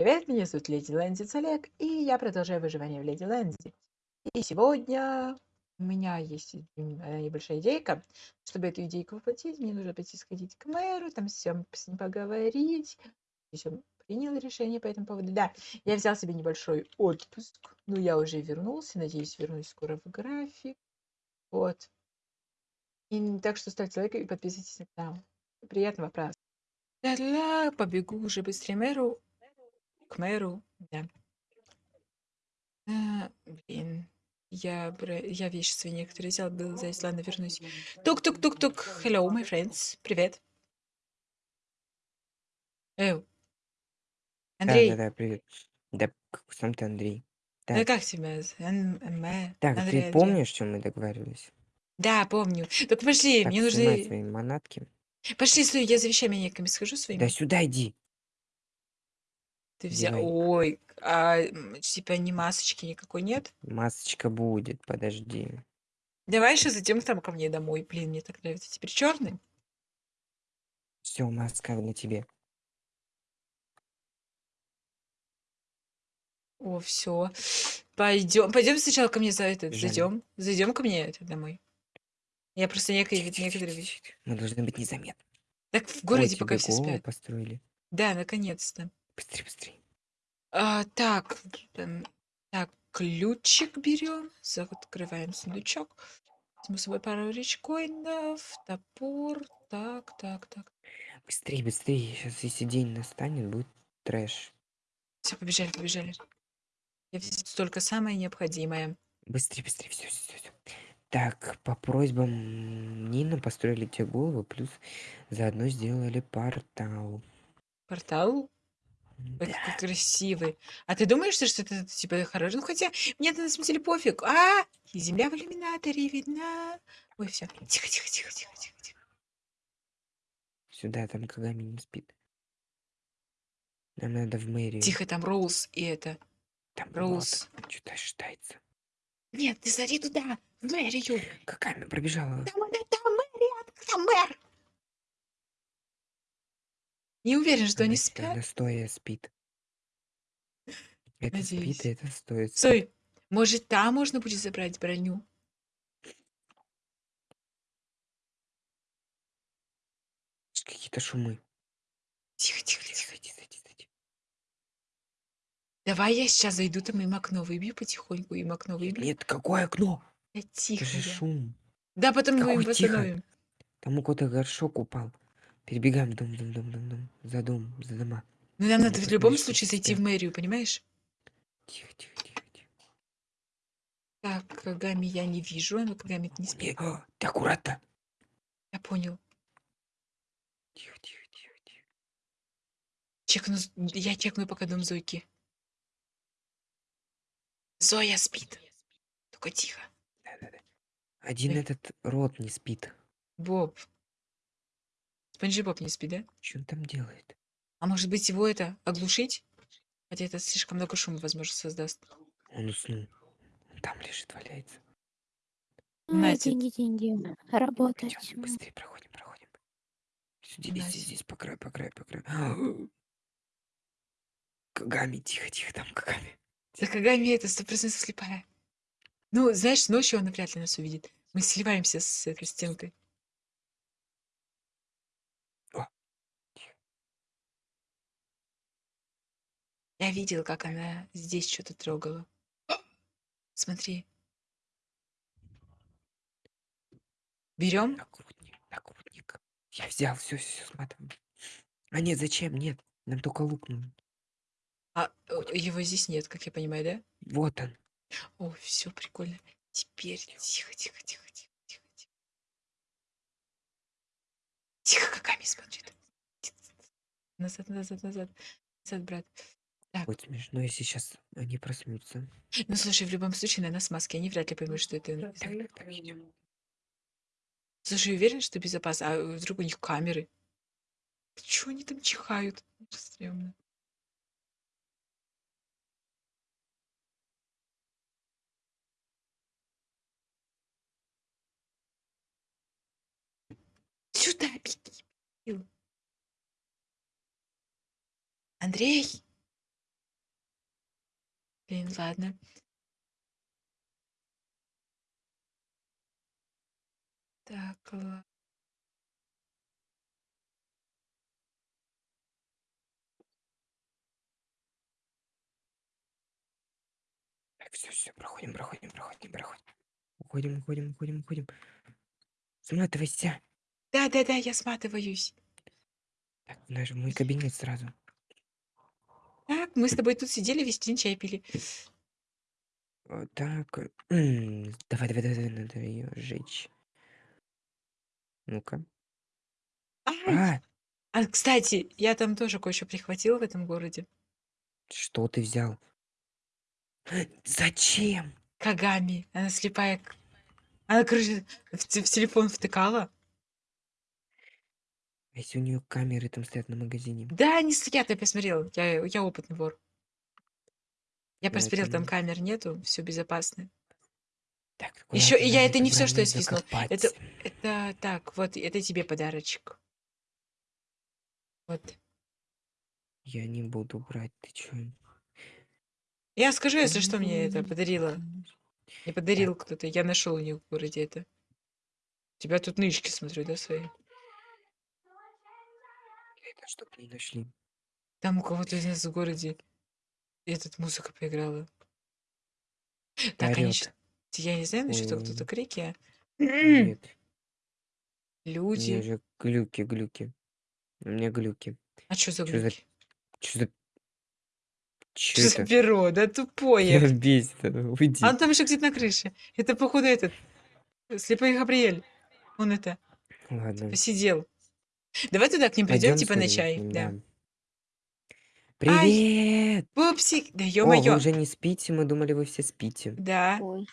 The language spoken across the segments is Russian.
Привет, меня зовут Леди Лэндис Олег, и я продолжаю выживание в Леди Лэнди. И сегодня у меня есть небольшая идейка. Чтобы эту идейку воплотить, мне нужно пойти сходить к мэру, там всем с ним поговорить. Еще принял решение по этому поводу. Да, я взял себе небольшой отпуск. Ну, я уже вернулся, надеюсь, вернусь скоро в график. Вот. И так что ставьте лайк и подписывайтесь на канал. Приятного праздника. Да-да, побегу уже быстрее мэру. К мэру, да. А, блин. Я, я вещи свои некоторые взял, был здесь, ладно, вернусь. Тук-тук-тук-тук. Hello, my friends. Привет. Эу. Да, Андрей, да, да, привет. Да, сам ты Андрей. Так, как тебя? з- Н- М- так, Андрей, ты помнишь, чем мы договаривались? Да, помню. Так пошли, Так, мне нужны... свои манатки. Пошли, стой, я за вещами некими схожу Да своими. сюда иди. Ты взял... Девай. Ой, а м, типа ни масочки никакой нет? Масочка будет, подожди. Давай еще зайдем там ко мне домой. Блин, мне так нравится. Теперь черный. Все, маска на тебе. О, все. Пойдем. Пойдем сначала ко мне за этот. Зайдем. Зайдем ко мне это домой. Я просто некие, Тихо, тихо, некоторые тихо, вещи. тихо. Мы должны быть незаметны. Так в Ой, городе тебе пока все голову спят. построили. Да, наконец-то. Быстрее, быстрее. А, так, эм, так, ключик берем, открываем сундучок. Возьму с собой пару речкоинов, топор. Так, так, так. Быстрее, быстрее. Сейчас, если день настанет, будет трэш. Все, побежали, побежали. Я взяла только самое необходимое. Быстрее, быстрее, все, все, все. Так, по просьбам Нина построили тебе голову, плюс заодно сделали портал. Портал? Да. какой красивый. А ты думаешь, что это типа хорошо? Ну хотя мне на самом деле пофиг. А, и земля в иллюминаторе видна. Ой, все. Тихо, тихо, тихо, тихо, тихо, тихо. Сюда, там Кагами не спит. Нам надо в мэрию. Тихо, там Роуз и это. Там Роуз. Что-то считается. Нет, ты смотри туда, в мэрию. Кагами пробежала. Там, там мэр, там мэр. Не уверен, что они Она- спят. Она стоя спит. Это Надеюсь. спит, а это стоит. Стой, может, там можно будет забрать броню? Какие-то шумы. Тихо, тихо, тихо. Зайди, зайди, зайди. Давай я сейчас зайду там им окно выбью потихоньку, им окно выбью. Нет, какое окно? Да Это тихо же я. шум. Да, потом мы им Какой тихо? восстановим. Там у кого-то горшок упал. Перебегаем дом, дом, дом, дом, дом. За дом, за дома. Но нам Ну, надо в любом случае зайти в мэрию, понимаешь? Тихо, тихо, тихо, тихо. Так, Кагами я не вижу, а ну Кагами не Не, спит. а, ты аккуратно. Я понял. Тихо, тихо, тихо, тихо. Чекну, я чекну пока дом Зойки. Зоя спит. Только тихо. Да, да, да. Один Ой. этот рот не спит. Боб. Спанджи Боб не спит, да? Что он там делает? А может быть его это оглушить? Хотя это слишком много шума, возможно, создаст. Он уснул. Он там лежит, валяется. А, Настя. деньги, деньги. Работать. Идем, быстрее проходим, проходим. Здесь, Настя. здесь, здесь, по краю, по краю, по краю. Кагами, тихо, тихо, там Кагами. Да Кагами это сто процентов слепая. Ну, знаешь, ночью она вряд ли нас увидит. Мы сливаемся с этой стенкой. Я видел, как она здесь что-то трогала. Смотри. Берем? Нагрудник, нагрудник. Я взял, все, все, сматываем. А нет, зачем? Нет, нам только лук нужен. А э, его здесь нет, как я понимаю, да? Вот он. О, все прикольно. Теперь тихо, тихо, тихо, тихо, тихо, тихо. Тихо, Кагами смотрит. Назад, назад, назад. Назад, брат. Так. Будет смешно, если сейчас они проснутся. Ну, слушай, в любом случае, на нас маски, они вряд ли поймут, что это... Так, так, так, идем. Слушай, уверен, что безопасно? А вдруг у них камеры? Чего они там чихают? Это стрёмно. Сюда беги. Андрей, Блин, ладно. Так, ла- Так, все, все, проходим, проходим, проходим, проходим. Уходим, уходим, уходим, уходим. Сматывайся. Да-да-да, я сматываюсь. Так, наш мой кабинет сразу. Так, мы с тобой тут сидели, весь день чай пили. Вот так. э, Давай, давай, давай, давай, надо ее сжечь. Ну-ка. Ай! А, А, кстати, я там тоже кое-что прихватила в этом городе. что ты взял? Зачем? Кагами. Она слепая. к- Она, короче, в, те- в телефон втыкала. Если у нее камеры там стоят на магазине. Да, они стоят, я посмотрел. Я, я опытный вор. Я Ну, посмотрел, там не- камер нету, все безопасно. Так, Ещё и аккуратно, я- надо это не добраться что я свистнул. закопать. Это- Это так, вот, это тебе подарочек. Вот. Я не буду брать, ты чё? Я скажу, если что, мне это подарила. Не подарил кто-то. Я нашел у них в городе это. У тебя тут нычки, смотрю, да, свои? Чтоб не нашли. Там у кого-то из нас в городе этот музыка поиграла. Так, Орёт. щ- Я не знаю, насчет того, кто-то крики. а? Нет, у меня Люди. же глюки, глюки. У меня глюки. А что за Чё за- глюки? Чё за... Чё Что за это? перо? Да тупое. бесит, уйди. А он там еще где-то на крыше. Это, походу, этот. Слепой Габриэль. Он это, Ладно. посидел. Давай туда к ним придем, типа на сходим к чай. ним, Да. Привет! Пупсик, да О, вы ё-моё. уже не спите, мы думали, вы все спите. Да. Ой.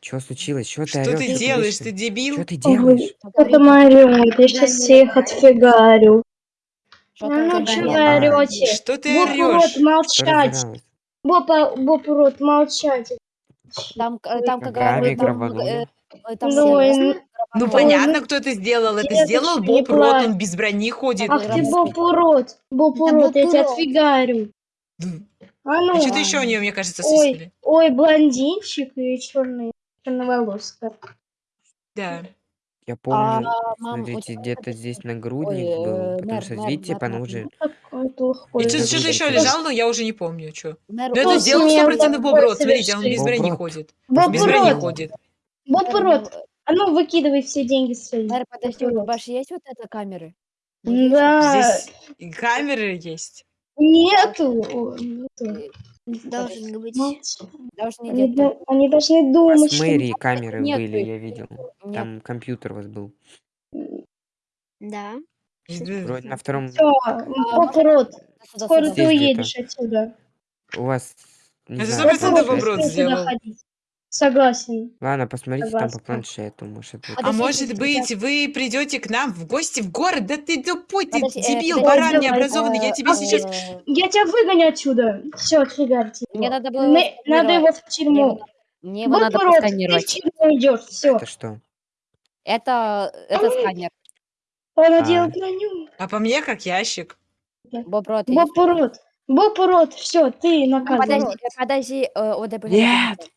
Чё случилось? Чё ты Что орёшь? ты Чё делаешь? Ты дебил? Чё ты делаешь? Это Марион, я сейчас всех отфигарю. Что Ну, ну гонять? вы орёте? Что ты Боб орешь? рот, Что молчать. разоралась? Боба, Боб рот, молчать. Там, э, там как Гравий говорят, там, э, там Ну, все Ну Ой, понятно, ну, кто это сделал. Это сделал Боб Рот, он без брони ходит. Ах ты. Боб урод, Боб урод, я тебя отфигарю. М. А ну, А что-то еще у нее, мне кажется, ой, свистнули. ой, блондинчик и черный, черноволоска. Да. Я помню, А, смотрите, где-то здесь Ой, нагрудник э, был, потому мэр, что, мэр, видите, мэр. И Ой, что-то еще лежал, но я уже не помню, что. Мэр, Но это ой, сделал Просто сто я процентов Боб такое Рот. Смотрите, он без брони Рот. ходит. Без брони ходит. Урод, ну, а ну выкидывай все деньги свои. Мэр, подожди, у же есть вот эта камеры? Вот? Да, Здесь камеры есть. нету. Нету. Должен быть. Молчи. Должны Они, они должны думать, в что... мэрии камеры Нет, были, я видел. Нет. Там компьютер у вас был. Да. Вроде на втором... Все, Боб урод, Сюда, скоро ты уедешь отсюда. У вас... Не Это знаю, сто процентов планшет. Боб Рот Скоро сюда сделал. Согласен. Ладно, посмотрите там по Согласна. планшету, может это... А Подожди, может подожди, быть, вы придете к нам в гости в город? Да ты тупой, ты Подожди, э, дебил, подожди, баран давай, необразованный. Я тебе сейчас... э, Я тебя выгоню отсюда. Все, отфигарьте. Мне надо было М- его Надо его в Мне тюрьму. его- Мне его надо урод, ты в тюрьму идешь. Все. Это что? Это, это сканер. Он А. надел броню. А по мне как ящик. Боб Рот. Боб урод. Боб урод. Все, ты наказан. Подожди, подожди, э, вот, да, подожди, Нет!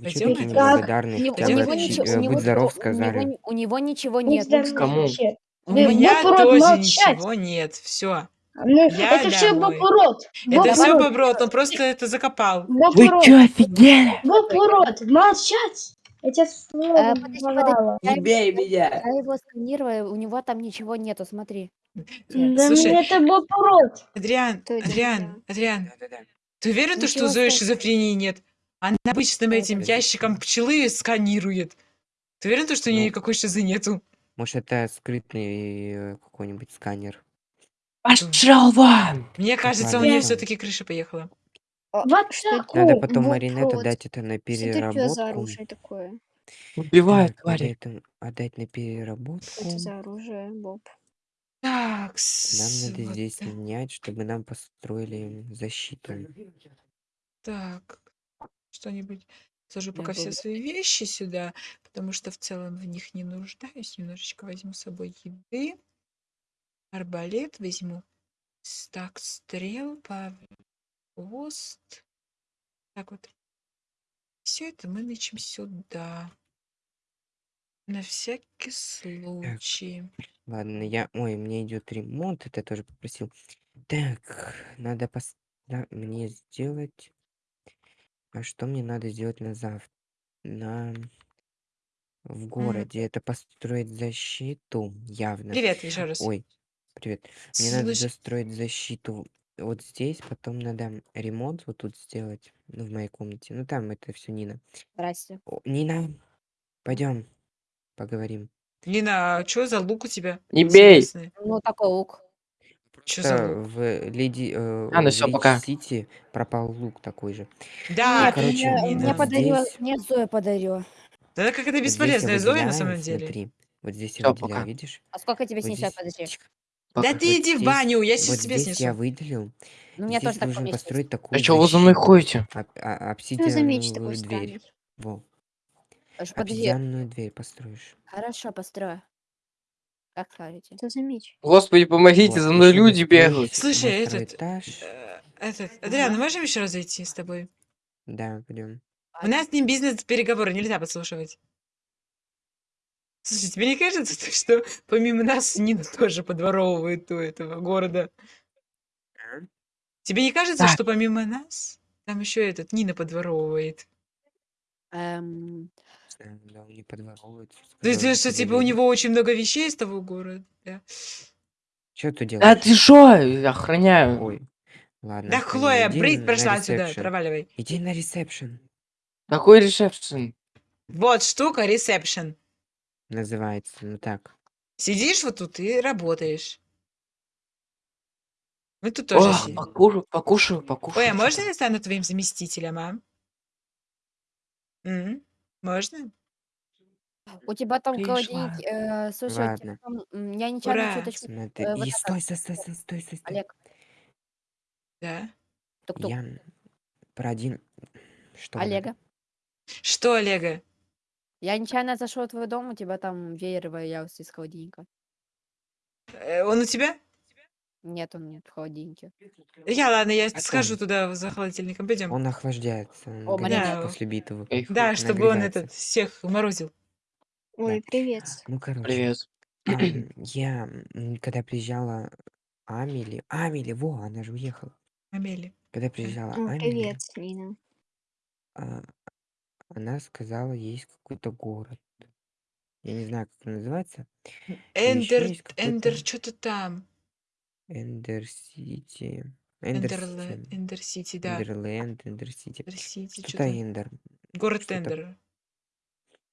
Подожди. Вы чё Пойдём? такие Так. неблагодарные? У него, Хотя у бы него ничего, у э, него, будь здоров ничего- у сказали. него, у него ничего Будь нет. ну, здоров Кому? вообще. У Вы- меня тоже молчать. ничего нет. Все. Ну, Я это все домой. Боб урод. Боб Это все урод. Боб Рот, он просто это закопал. Боб Вы урод. чё, офигели? Боб урод. Молчать. Я тебя Э, слово подожди, ворвала. Я Не бей меня! Я его сканирую, у него там ничего нету, смотри. Да Слушай, мне это Боб урод. Адриан, Кто это Адриан, Адриан, ты уверен, то, что у Ничего Зои страшного. шизофрении нет? Она обычным этим ящиком пчелы сканирует. Ты уверен, то, что у нее Ну. никакой шизы нету? Может, это скрытный э, какой-нибудь сканер. Пошёл вон! Мне кажется, у нее все-таки крыша поехала. А, что это? Надо потом Боб Маринету Рот. дать это на Что это за переработку. оружие такое? Убивают, Так, надо твари. это отдать на переработку. Что это за оружие, Боб? Так, Нам надо вот здесь так. менять, чтобы нам построили защиту. Так, что-нибудь. Сложу пока все свои вещи сюда, потому что в целом в них не нуждаюсь. Немножечко возьму с собой еды. Арбалет возьму. Стак стрел, хвост. Так вот. Все это мы начнем сюда. На всякий случай. Ладно, я... Ой, мне идет ремонт, это я тоже попросил. Так, надо пос... да, мне сделать... А что мне надо сделать на завтра? На... В городе. Это построить защиту, явно. Привет еще раз. Ой, привет. Мне надо Слушай, застроить защиту вот здесь, потом надо ремонт вот тут сделать, ну, в моей комнате. Ну, там это все Нина. Здрасте. О, Нина, пойдем, поговорим. Нина, что за лук у тебя? Не бей! Интересный. Ну, такой лук. Что за лук? в Леди, э, А, ну в всё, Рич пока. Сити пропал лук такой же. Да, Нет, короче, мне, мне вот подарила, здесь- мне Зоя подарила. Да как это Вот здесь я бесполезная Зоя на самом деле. Смотри, вот здесь я выделяю, пока. видишь? А сколько тебе Вот снесет, здесь- подожди? Тихо. Да Пока. ты Вот иди в здесь- баню, я сейчас Вот тебе здесь я снесу. выделил. Ну, мне здесь тоже так нужно поместится. построить А такую чё вы за мной защиту. ходите? Об- а- Что за меч обсидиановую дверь. странный? Во. Аж Подожди, Обсидиановую дверь построишь. хорошо, построю. Как скажете. Что за меч? Господи, помогите, Вот, за мной люди бегают. Слушай, этот, этаж. Э, Этот, Адриан, можем еще раз зайти с тобой? Да, пойдем. У нас с ним бизнес-переговоры, нельзя подслушивать. Слушай, тебе не кажется, что помимо нас Нина тоже подворовывает у этого города? Тебе не кажется, Так. что помимо нас там еще этот Нина подворовывает? Эм, да, он не подворовывает. То есть, что типа у него очень много вещей из того города? Да, Чё ты Да делаешь? ты шо? Охраняю. Ой. Ладно. да Хлоя, иди брить на прошла отсюда, ресепшн. проваливай. Иди на ресепшн. Какой ресепшн? Вот штука, ресепшн. Называется. Ну так. Сидишь вот тут и работаешь. Мы тут тоже О, сидим. покушаю, покушаю, покушаю. Ой, а можно я стану твоим заместителем, а? М, Можно? у тебя там Пришла. холодильник, э, слушай, у тебя Ладно. там, м, я нечаянно Ура. чуточку, Смотри. э, вот И это, стой, стой, стой, стой, стой, стой, стой. Олег, Да. тук-тук, Я про один... Что надо? Олега. Что, Олега? Я нечаянно зашел в твой дом, у тебя там веер валялся из холодильника. Э, Он у тебя? Нет, он нет в холодильнике. Я, ладно, я Потом. схожу туда за холодильником. Пойдем. Он охлаждается. Он О, горячий Марина. после битвы. Кайфую. Да, чтобы он нагревается. этот всех морозил. Ой, привет. Ну, короче. Привет. ам, я, м, когда приезжала Амели... Амели, во, она же уехала. Амели. Когда приезжала О, Амели, привет, Нина. а, она сказала, есть какой-то город. Я не знаю, как он называется. Ender, есть какой-то- Ender, что-то там. Ender City. Enderle- Ender Ender City, да. Enderland, Ender City. Ender City, Что-то что-то. Ender. Город что-то- Ender.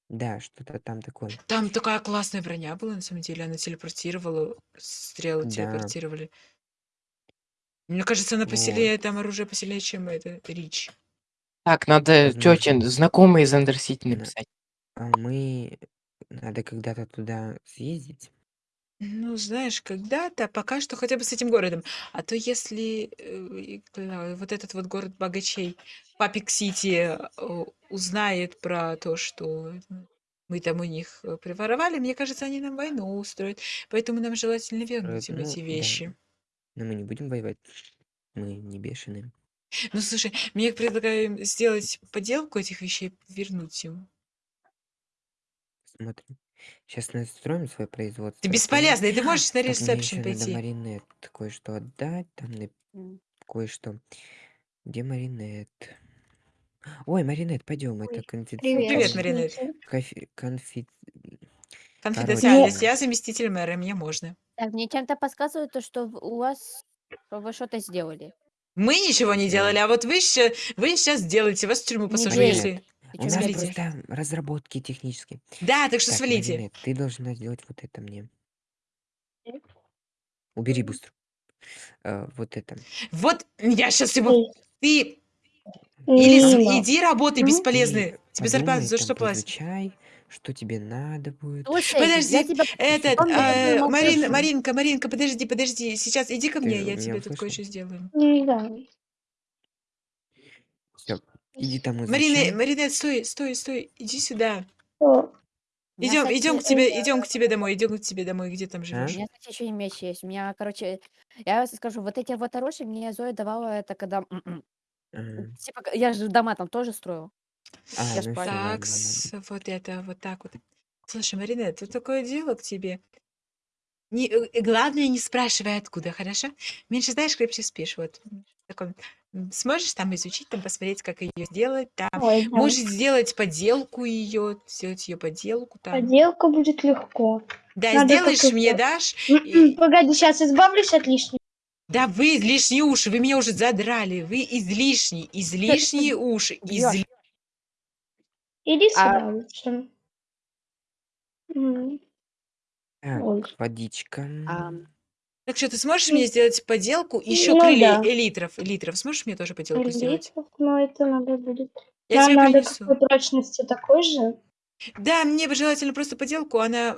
Да, что-то там такое. Там такая классная броня была, на самом деле. Она телепортировала, стрелы Да. телепортировали. Мне кажется, она посильнее, там оружие посильнее, чем это Рич. Так, надо Возможно. тете знакомые из Андерсити Да. написать. А мы... Надо когда-то туда съездить. Ну, знаешь, когда-то, пока что хотя бы с этим городом. А то если э, и вот этот вот город богачей, Папик Сити, э, узнает про то, что мы там у них э, приворовали, мне кажется, они нам войну устроят. Поэтому нам желательно вернуть им ну, эти да. вещи. Но мы не будем воевать. Мы не бешеные. Ну, слушай, мне предлагаю сделать поделку этих вещей, вернуть им. Смотрим. Сейчас настроим свое производство. Ты потом- бесполезный, ты можешь на Так, мне ресепшн еще надо пойти. Маринет кое-что отдать. Там на- М. кое-что. Где Маринет? Ой, Маринет, пойдем. Это Ой. Привет, Привет, Маринет. Конфи... конфи- Конфиденциальность. Я заместитель мэра, мне можно. Так, мне чем-то подсказывает то, что в- у вас что вы что-то сделали. Мы ничего не делали, а вот вы сейчас, вы сейчас делаете, вас в тюрьму посажу, если... Ты У чё нас свалите. просто разработки технические. Да, так что Так, свалите. Маринет, ты должна сделать вот это мне. Убери быстро. Э, вот это. Вот я сейчас его... Эй, Ты или с- иди работай, Ну? бесполезный. Ты Тебе зарплату подумай, за там что платят? поизучай, что тебе надо будет. Слушай, Подожди, я тебя Этот, меня э, Марин. Маринка, Маринка, подожди, подожди. Сейчас иди ко Ты мне, я меня тебе тут услышал? кое-что сделаю. Да. Иди там Марина, изучай. Маринет, стой, стой, стой, иди сюда. У Идем, кстати, идем к тебе, идем к тебе домой, идем к тебе домой, где там У живешь? меня, кстати, еще и меч есть. У меня, короче, я скажу, вот эти вот оружия мне Зоя давала это, когда м-м, А, Типа, я же дома там тоже строила. а, Я ж ну Так, вот это, вот так вот. Слушай, Марина, тут такое дело к тебе. Не, э, главное, не спрашивай, откуда, хорошо? Меньше знаешь, крепче спишь. Вот. Такой, сможешь там изучить, там посмотреть, как ее сделать, там. Ой, да. Можешь сделать поделку ее, сделать ее поделку там. Поделка будет легко. Да, надо сделаешь, мне дашь. М-м, и- Погоди, сейчас избавлюсь от лишнего. Да вы излишние уши, вы меня уже задрали. Вы излишние, излишние уши. изли- Иди А- сюда лучше. М, Так, Ой. водичка. Ам, Так что, ты сможешь мне сделать поделку? Еще Ну крылья да. элитров, элитров. Сможешь мне тоже поделку сделать? литров, но это надо будет. Я Нам тебе надо принесу. какой прочности такой же. Да, мне бы желательно просто поделку, она...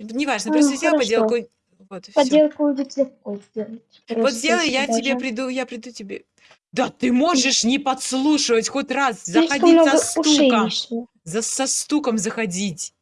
Неважно, А, просто сделай хорошо. поделку. Вот, всё. Поделку будет легко сделать. Вот Просто сделай, я сюда тебе приду, я приду тебе. Да ты можешь не подслушивать хоть раз, заходить со стуком. За, со стуком заходить.